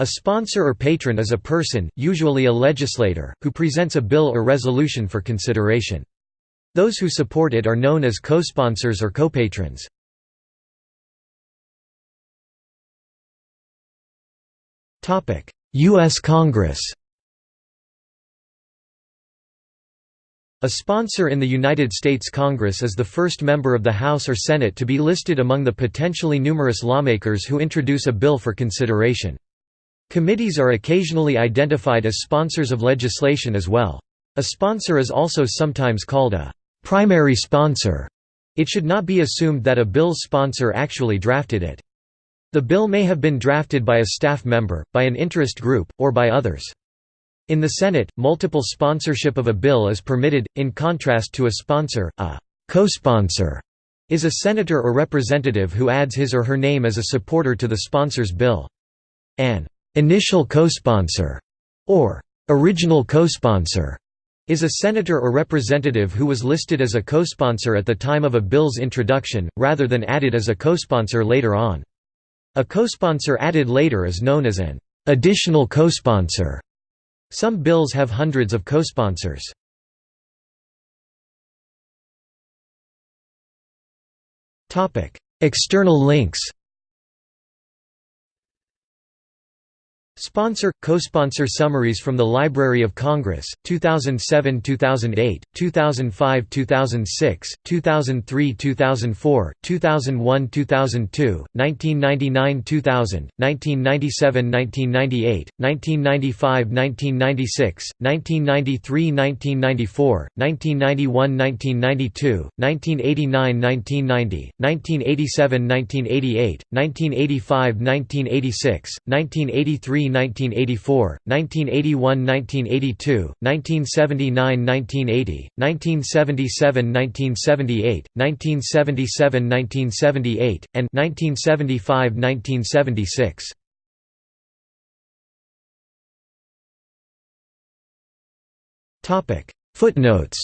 A sponsor or patron is a person, usually a legislator, who presents a bill or resolution for consideration. Those who support it are known as co-sponsors or co-patrons. U.S. Congress A sponsor in the United States Congress is the first member of the House or Senate to be listed among the potentially numerous lawmakers who introduce a bill for consideration. Committees are occasionally identified as sponsors of legislation as well. A sponsor is also sometimes called a primary sponsor. It should not be assumed that a bill's sponsor actually drafted it. The bill may have been drafted by a staff member, by an interest group, or by others. In the Senate, multiple sponsorship of a bill is permitted, in contrast to a sponsor, a co-sponsor is a senator or representative who adds his or her name as a supporter to the sponsor's bill. An initial co-sponsor or original co-sponsor is a senator or representative who was listed as a co-sponsor at the time of a bill's introduction, rather than added as a co-sponsor later on. A co-sponsor added later is known as an additional co-sponsor. Some bills have hundreds of co-sponsors. External links Sponsor – Co-sponsor summaries from the Library of Congress, 2007–2008, 2005–2006, 2003–2004, 2001–2002, 1999–2000, 1997–1998, 1995–1996, 1993–1994, 1991–1992, 1989–1990, 1987–1988, 1985–1986, 1983 1984, 1981–1982, 1979–1980, 1977–1978, 1977–1978, and 1975–1976. Topic: Footnotes